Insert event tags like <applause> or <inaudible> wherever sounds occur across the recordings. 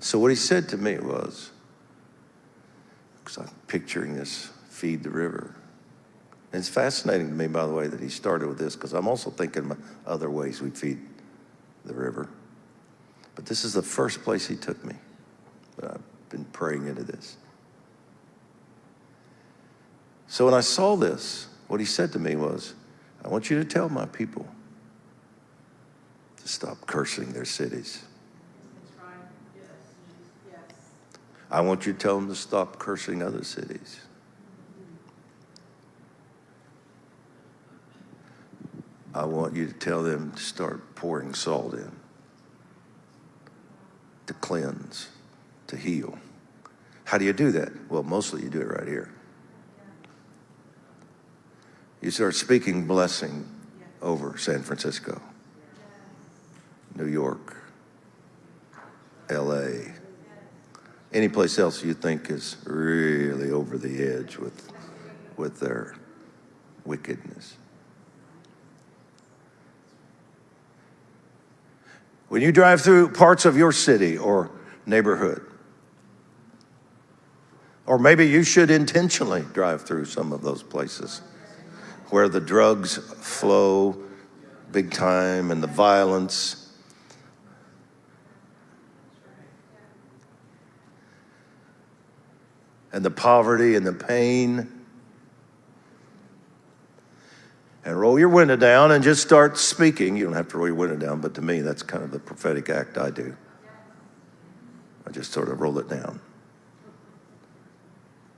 So what he said to me was, because I'm picturing this feed the river. And it's fascinating to me, by the way, that he started with this, because I'm also thinking of other ways we feed the river. But this is the first place he took me. But I've been praying into this. So when I saw this, what he said to me was, I want you to tell my people to stop cursing their cities. I want you to tell them to stop cursing other cities. I want you to tell them to start pouring salt in, to cleanse, to heal. How do you do that? Well, mostly you do it right here. You start speaking blessing over San Francisco, New York, any place else you think is really over the edge with, with their wickedness. When you drive through parts of your city or neighborhood, or maybe you should intentionally drive through some of those places where the drugs flow big time and the violence. And the poverty and the pain. And roll your window down and just start speaking. You don't have to roll your window down, but to me, that's kind of the prophetic act I do. I just sort of roll it down.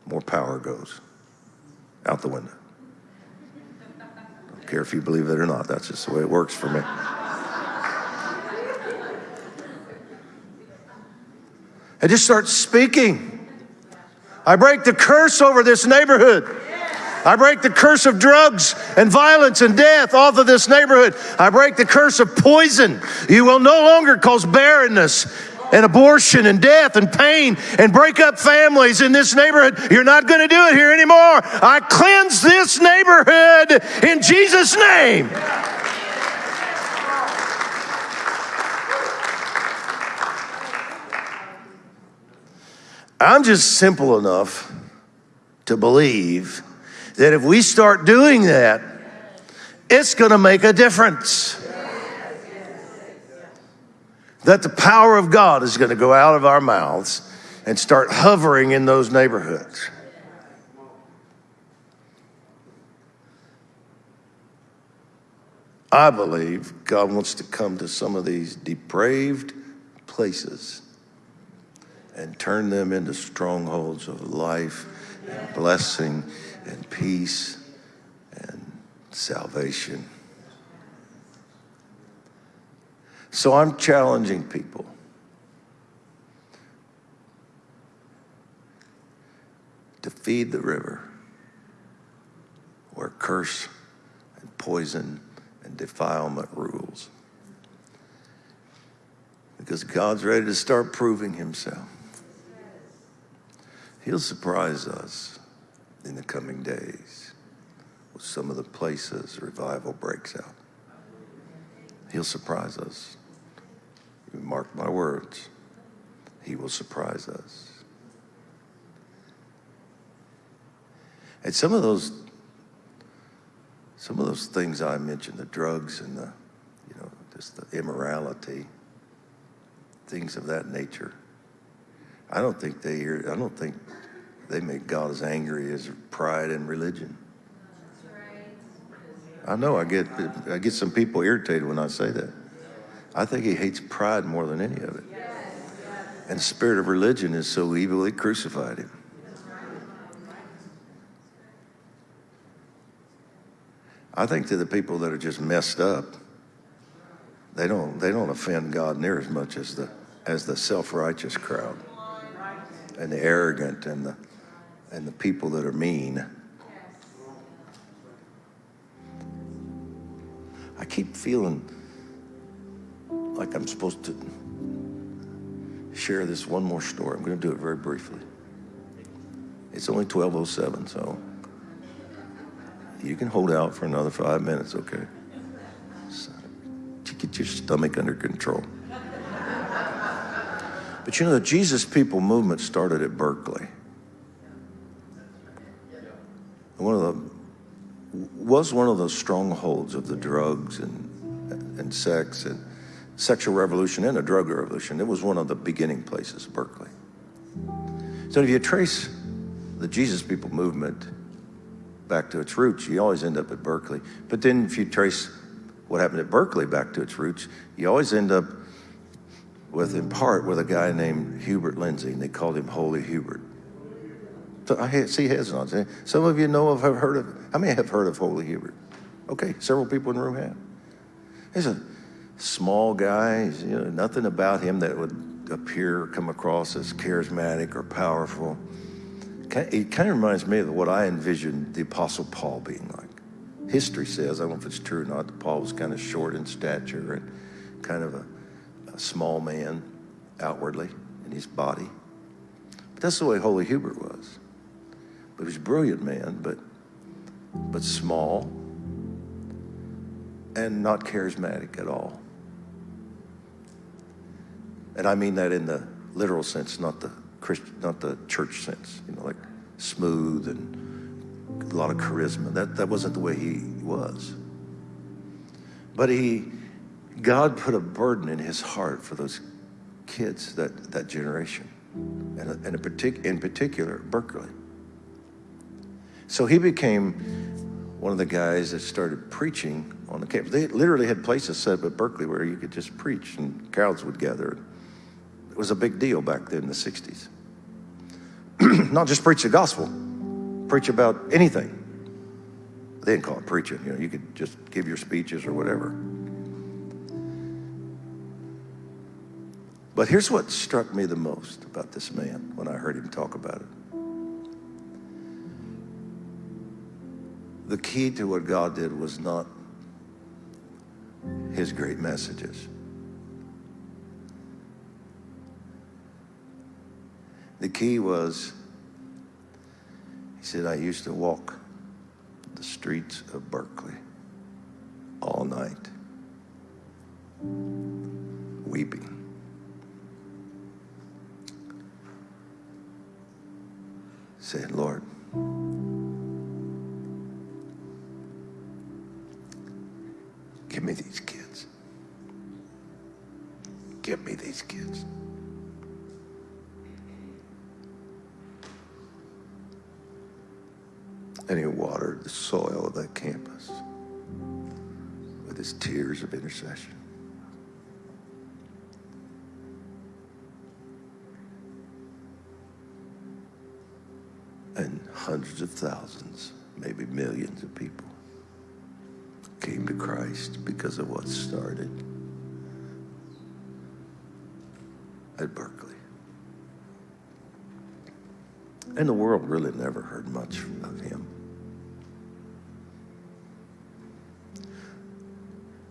More power goes out the window I Don't care if you believe it or not. That's just the way it works for me. I just start speaking. I break the curse over this neighborhood. I break the curse of drugs and violence and death off of this neighborhood. I break the curse of poison. You will no longer cause barrenness and abortion and death and pain and break up families in this neighborhood. You're not going to do it here anymore. I cleanse this neighborhood in Jesus' name. I'm just simple enough to believe that if we start doing that, it's going to make a difference that the power of God is going to go out of our mouths and start hovering in those neighborhoods. I believe God wants to come to some of these depraved places and turn them into strongholds of life and blessing and peace and salvation. So I'm challenging people. To feed the river where curse and poison and defilement rules. Because God's ready to start proving himself. He'll surprise us in the coming days with some of the places revival breaks out. He'll surprise us. Mark my words, he will surprise us. And some of those, some of those things I mentioned, the drugs and the, you know, just the immorality, things of that nature. I don't think they hear, I don't think they make God as angry as pride and religion. I know I get I get some people irritated when I say that. I think he hates pride more than any of it. And the spirit of religion is so evil, he crucified him. I think to the people that are just messed up, they don't, they don't offend God near as much as the, as the self-righteous crowd and the arrogant and the, and the people that are mean. I keep feeling like I'm supposed to share this one more story. I'm going to do it very briefly. It's only 1207, so you can hold out for another five minutes, okay? So, get your stomach under control. But you know, the Jesus People movement started at Berkeley. One of the was one of those strongholds of the drugs and and sex and sexual revolution and a drug revolution. It was one of the beginning places, Berkeley. So if you trace the Jesus People movement back to its roots, you always end up at Berkeley. But then if you trace what happened at Berkeley back to its roots, you always end up with, in part, with a guy named Hubert Lindsay, and they called him Holy Hubert. So I see heads nods. Some of you know of, have heard of, how many have heard of Holy Hubert? Okay, several people in the room have. He's a small guy, you know, nothing about him that would appear, come across as charismatic or powerful. It kind of reminds me of what I envisioned the Apostle Paul being like. History says, I don't know if it's true or not, that Paul was kind of short in stature and kind of a, a small man outwardly in his body. But that's the way Holy Hubert was. But he was a brilliant man, but, but small and not charismatic at all. And I mean that in the literal sense, not the Christian, not the church sense, you know, like smooth and a lot of charisma. That, that wasn't the way he was. But he, God put a burden in his heart for those kids, that, that generation, and, and a partic- in particular, Berkeley. So he became one of the guys that started preaching on the campus. They literally had places set up at Berkeley where you could just preach and crowds would gather. It was a big deal back then in the 60s. <clears throat> Not just preach the gospel, preach about anything. They didn't call it preaching, you know, you could just give your speeches or whatever. But here's what struck me the most about this man when I heard him talk about it. The key to what God did was not his great messages. The key was, he said, I used to walk the streets of Berkeley all night, weeping. Saying, Lord, give me these kids. Give me these kids. And he watered the soil of that campus with his tears of intercession. And hundreds of thousands, maybe millions of people came to Christ because of what started at Berkeley. And the world really never heard much of him.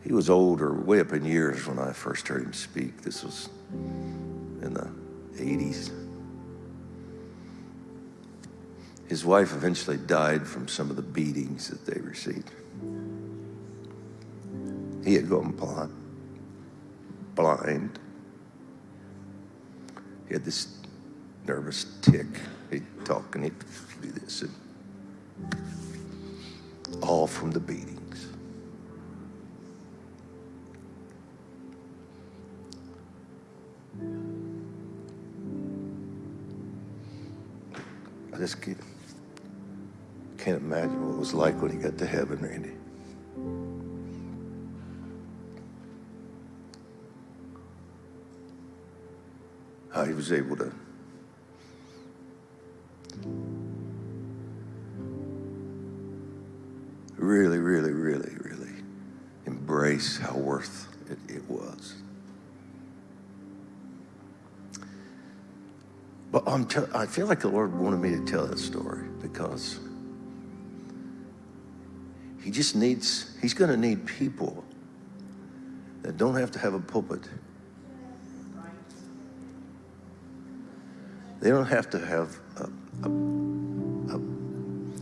He was older, way up in years when I first heard him speak. This was in the 80s. His wife eventually died from some of the beatings that they received. He had gone blind. blind. He had this nervous tic. He'd talk and he'd do this. And all from the beatings. I just can't, can't imagine what it was like when he got to heaven, Randy. How he was able to really, really, really, really embrace how worth it, it was. But I'm t- I feel like the Lord wanted me to tell that story because He just needs, He's going to need people that don't have to have a pulpit. They don't have to have a, a, a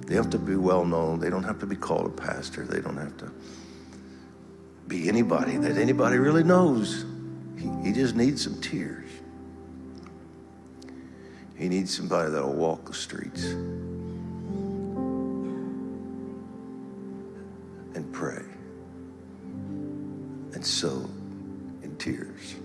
they have to be well known. They don't have to be called a pastor. They don't have to be anybody that anybody really knows. He, he just needs some tears. He needs somebody that'll walk the streets sow in tears.